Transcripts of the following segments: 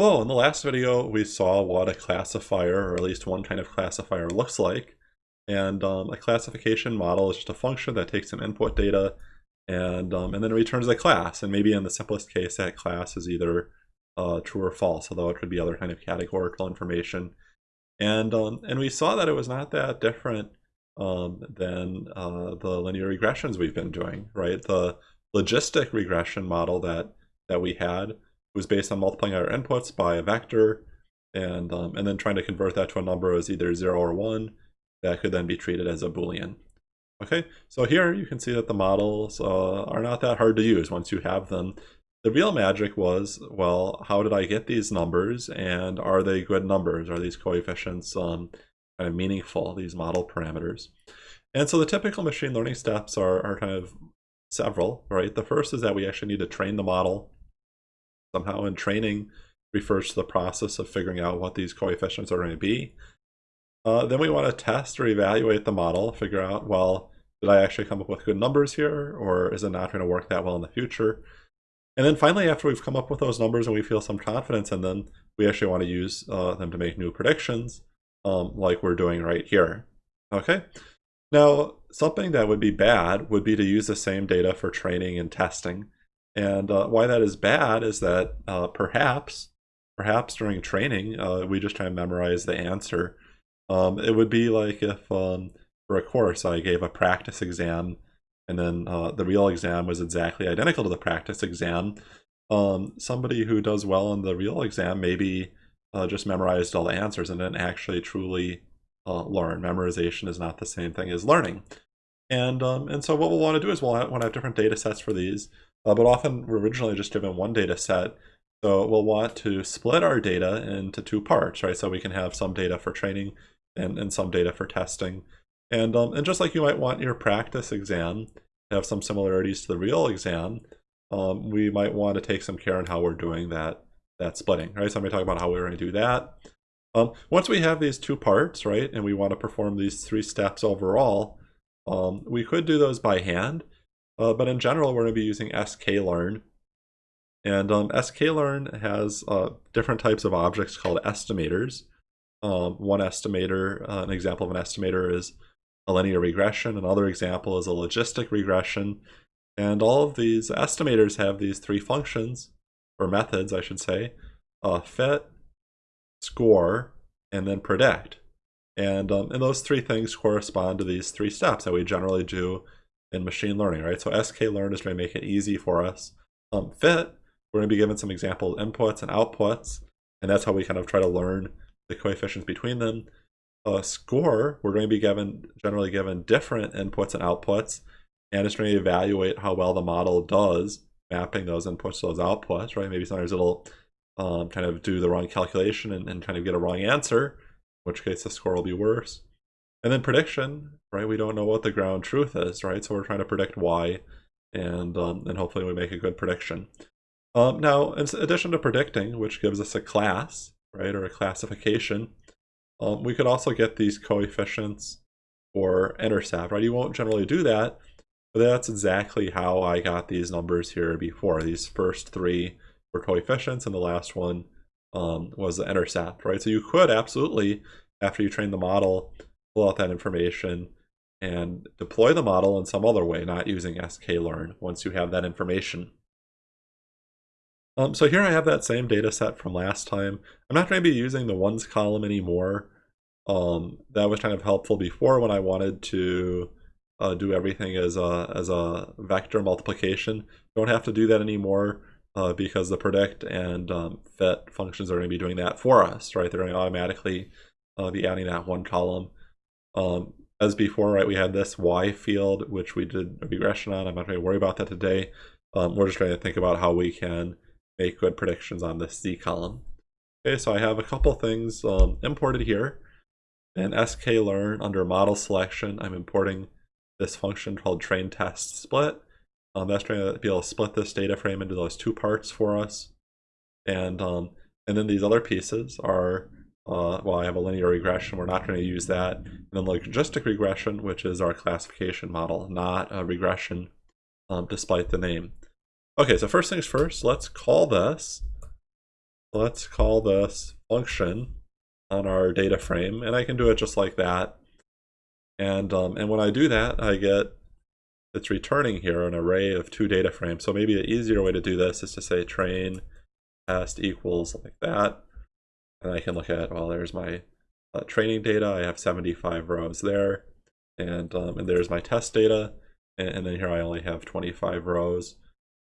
Well, in the last video, we saw what a classifier, or at least one kind of classifier, looks like. And um, a classification model is just a function that takes some input data and, um, and then returns a class. And maybe in the simplest case, that class is either uh, true or false, although it could be other kind of categorical information. And, um, and we saw that it was not that different um, than uh, the linear regressions we've been doing, right? The logistic regression model that, that we had was based on multiplying our inputs by a vector and, um, and then trying to convert that to a number as either 0 or 1 that could then be treated as a boolean. Okay, so here you can see that the models uh, are not that hard to use once you have them. The real magic was, well, how did I get these numbers and are they good numbers? Are these coefficients um, kind of meaningful, these model parameters? And so the typical machine learning steps are, are kind of several, right? The first is that we actually need to train the model somehow, and training refers to the process of figuring out what these coefficients are going to be. Uh, then we want to test or evaluate the model, figure out, well, did I actually come up with good numbers here, or is it not going to work that well in the future? And then finally, after we've come up with those numbers and we feel some confidence in them, we actually want to use uh, them to make new predictions, um, like we're doing right here. Okay. Now, something that would be bad would be to use the same data for training and testing. And uh, why that is bad is that uh, perhaps, perhaps during training, uh, we just try to memorize the answer. Um, it would be like if um, for a course I gave a practice exam and then uh, the real exam was exactly identical to the practice exam, um, somebody who does well on the real exam maybe uh, just memorized all the answers and didn't actually truly uh, learn. Memorization is not the same thing as learning. And, um, and so what we'll want to do is we'll want to have different data sets for these, uh, but often we're originally just given one data set. So we'll want to split our data into two parts, right? So we can have some data for training and, and some data for testing. And, um, and just like you might want your practice exam to have some similarities to the real exam, um, we might want to take some care in how we're doing that, that splitting, right? So I'm going to talk about how we're going to do that. Um, once we have these two parts, right, and we want to perform these three steps overall, um, we could do those by hand, uh, but in general, we're going to be using sklearn. And um, sklearn has uh, different types of objects called estimators. Um, one estimator, uh, an example of an estimator is a linear regression. Another example is a logistic regression. And all of these estimators have these three functions, or methods, I should say, uh, fit, score, and then predict. And, um, and those three things correspond to these three steps that we generally do in machine learning, right? So sklearn is going to make it easy for us. Um, fit, we're going to be given some example inputs and outputs, and that's how we kind of try to learn the coefficients between them. Uh, score, we're going to be given generally given different inputs and outputs, and it's going to evaluate how well the model does mapping those inputs to those outputs, right? Maybe sometimes it'll um, kind of do the wrong calculation and, and kind of get a wrong answer, in which case the score will be worse. And then prediction, right? We don't know what the ground truth is, right? So we're trying to predict why, and um, and hopefully we make a good prediction. Um, now, in addition to predicting, which gives us a class, right, or a classification, um, we could also get these coefficients or intercept, right? You won't generally do that, but that's exactly how I got these numbers here before. These first three were coefficients, and the last one um, was the intercept, right? So you could absolutely, after you train the model, pull out that information and deploy the model in some other way, not using sklearn once you have that information. Um, so here I have that same data set from last time. I'm not going to be using the ones column anymore. Um, that was kind of helpful before when I wanted to uh, do everything as a, as a vector multiplication. Don't have to do that anymore uh, because the predict and um, fit functions are going to be doing that for us, right? They're going to automatically uh, be adding that one column. Um, as before, right, we had this y field, which we did a regression on. I'm not going to worry about that today. Um, we're just trying to think about how we can make good predictions on this z column. Okay, so I have a couple things um, imported here. In sklearn under model selection, I'm importing this function called train test split. Um, that's trying to be able to split this data frame into those two parts for us. And, um, and then these other pieces are, uh, well, I have a linear regression. We're not going to use that. And then logistic regression, which is our classification model, not a regression, um, despite the name. Okay, so first things first, let's call this let's call this function on our data frame, and I can do it just like that. And, um, and when I do that, I get, it's returning here an array of two data frames. So maybe an easier way to do this is to say train test equals like that. And I can look at, well, there's my uh, training data. I have 75 rows there. And, um, and there's my test data. And, and, then here I only have 25 rows.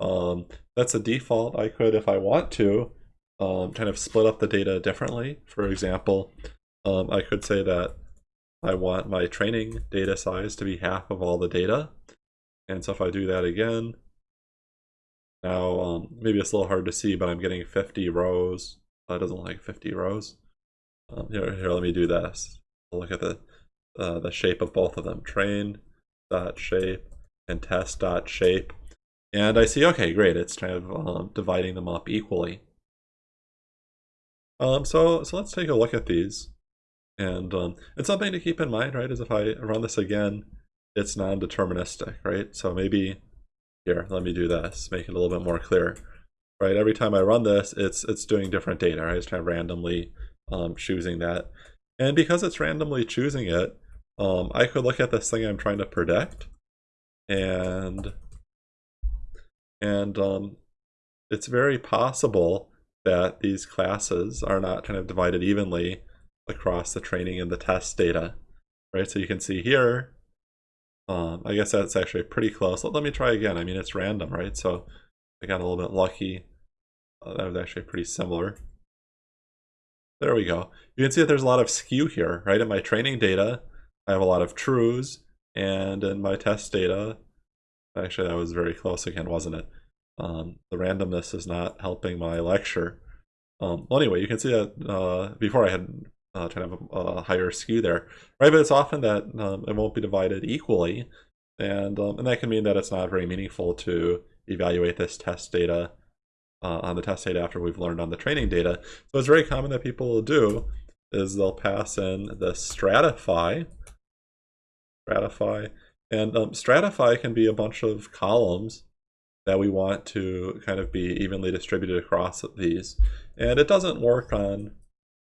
Um, that's a default. I could, if I want to, um, kind of split up the data differently. For example, um, I could say that I want my training data size to be half of all the data. And so if I do that again, now um, maybe it's a little hard to see, but I'm getting 50 rows. That doesn't like 50 rows. Um, here, here, let me do this. I'll look at the uh, the shape of both of them. Train dot shape and test dot shape. And I see, okay, great. It's kind of um, dividing them up equally. Um, so, so let's take a look at these. And, um, and something to keep in mind, right, is if I run this again, it's non-deterministic, right? So maybe, here, let me do this, make it a little bit more clear, right? Every time I run this, it's it's doing different data, right? It's kind of randomly um, choosing that. And because it's randomly choosing it, um, I could look at this thing I'm trying to predict, and and um, it's very possible that these classes are not kind of divided evenly across the training and the test data, right? So you can see here, um, I guess that's actually pretty close. Let, let, me try again. I mean, it's random, right? So I got a little bit lucky. Uh, that was actually pretty similar. There we go. You can see that there's a lot of skew here, right? In my training data, I have a lot of trues, and in my test data, actually that was very close again, wasn't it? Um, the randomness is not helping my lecture. Um, well, anyway, you can see that uh, before I had uh, kind of a, a, higher skew there, right? But it's often that um, it won't be divided equally, and um, and that can mean that it's not very meaningful to evaluate this test data uh, on the test data after we've learned on the training data. So it's very common that people will do is they'll pass in the stratify, stratify, and um, stratify can be a bunch of columns that we want to kind of be evenly distributed across these. And it doesn't work on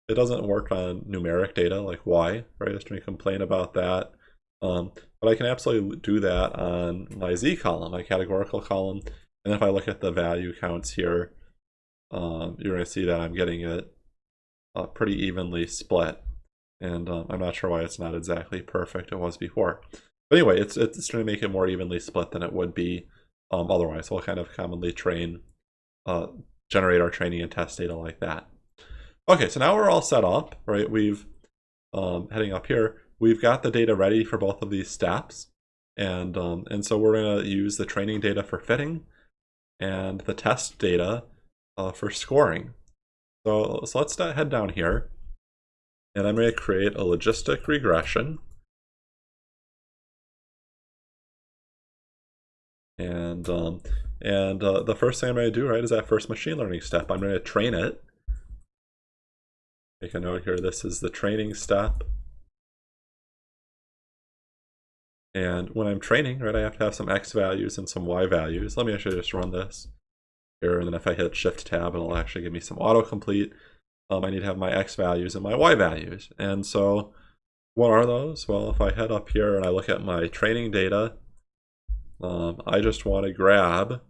it doesn't work on numeric data like y, right? Just going to complain about that. Um, but I can absolutely do that on my z column, my categorical column. And if I look at the value counts here, um, you're going to see that I'm getting it uh, pretty evenly split. And um, I'm not sure why it's not exactly perfect it was before. But anyway, it's, it's going to make it more evenly split than it would be um, otherwise. We'll kind of commonly train, uh, generate our training and test data like that. Okay, so now we're all set up, right? We've, um, heading up here, we've got the data ready for both of these steps. And, um, and so we're going to use the training data for fitting and the test data uh, for scoring. So, so let's head down here and I'm going to create a logistic regression. And um, and uh, the first thing I'm going to do, right, is that first machine learning step. I'm going to train it. Make a note here, this is the training step. And when I'm training, right, I have to have some x values and some y values. Let me actually just run this here, and then if I hit Shift Tab, it'll actually give me some autocomplete. Um, I need to have my x values and my y values. And so what are those? Well, if I head up here and I look at my training data, um, I just want to grab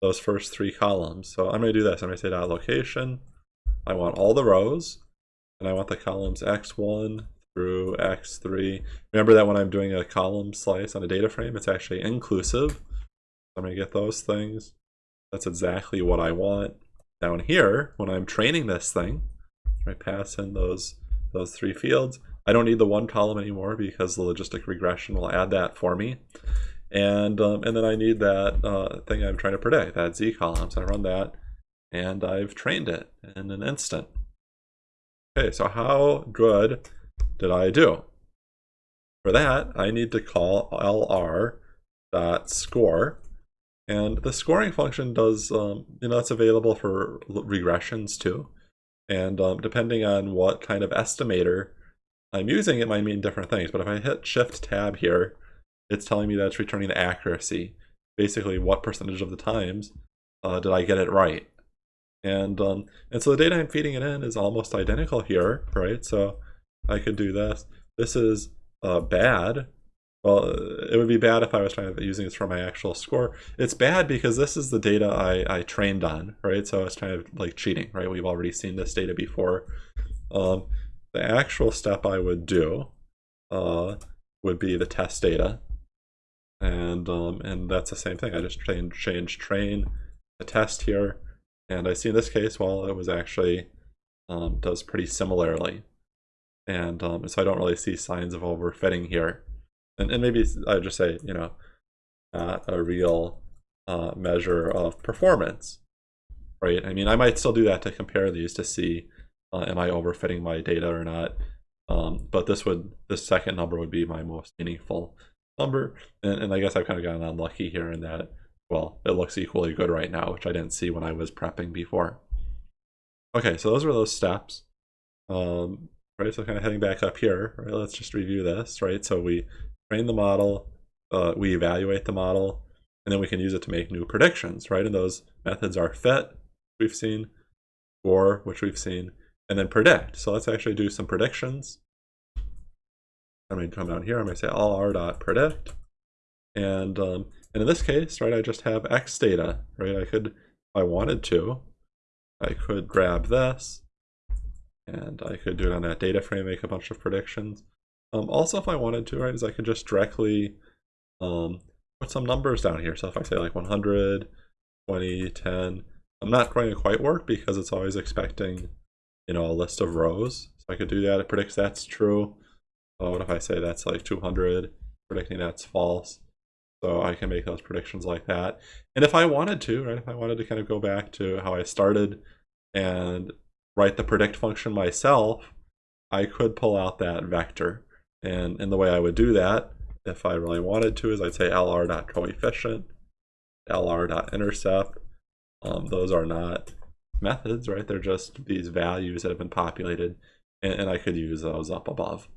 those first three columns. So I'm going to do this. I'm going to say dot location. I want all the rows, and I want the columns x1 through x3. Remember that when I'm doing a column slice on a data frame, it's actually inclusive. I'm going to get those things. That's exactly what I want. Down here, when I'm training this thing, I pass in those, those three fields. I don't need the one column anymore because the logistic regression will add that for me and um, and then I need that uh, thing I'm trying to predict, that z column. So I run that, and I've trained it in an instant. Okay, so how good did I do? For that, I need to call lr dot score, and the scoring function does, um, you know, it's available for regressions too. And um, depending on what kind of estimator I'm using, it might mean different things. But if I hit Shift Tab here, it's telling me that it's returning the accuracy. Basically, what percentage of the times uh, did I get it right? And um, and so the data I'm feeding it in is almost identical here, right? So I could do this. This is uh, bad. Well, it would be bad if I was trying to using this for my actual score. It's bad because this is the data I, I trained on, right? So it's kind of like cheating, right? We've already seen this data before. Um, the actual step I would do uh, would be the test data. And um, and that's the same thing. I just change, change train the test here. And I see in this case, well, it was actually um, does pretty similarly. And um, so I don't really see signs of overfitting here. And, and maybe I just say, you know, not a real uh, measure of performance, right? I mean, I might still do that to compare these to see, uh, am I overfitting my data or not? Um, but this would, this second number would be my most meaningful number. And, and I guess I've kind of gotten unlucky here in that well, it looks equally good right now, which I didn't see when I was prepping before. Okay, so those were those steps. Um, right, so kind of heading back up here, right, let's just review this, right? So we train the model, uh, we evaluate the model, and then we can use it to make new predictions, right? And those methods are fit, we've seen, score, which we've seen, and then predict. So let's actually do some predictions. I'm going to come down here, I'm going to say lr dot predict, and um, and in this case, right, I just have X data, right? I could, if I wanted to, I could grab this and I could do it on that data frame, make a bunch of predictions. Um, also, if I wanted to, right, is I could just directly um, put some numbers down here. So if I say like 100, 20, 10, I'm not going to quite work because it's always expecting, you know, a list of rows. So I could do that. It predicts that's true. Uh, what if I say that's like 200, predicting that's false? So I can make those predictions like that. And if I wanted to, right, if I wanted to kind of go back to how I started and write the predict function myself, I could pull out that vector. And, and the way I would do that, if I really wanted to, is I'd say lr.coefficient, lr.intercept. Um, those are not methods, right? They're just these values that have been populated, and, and I could use those up above.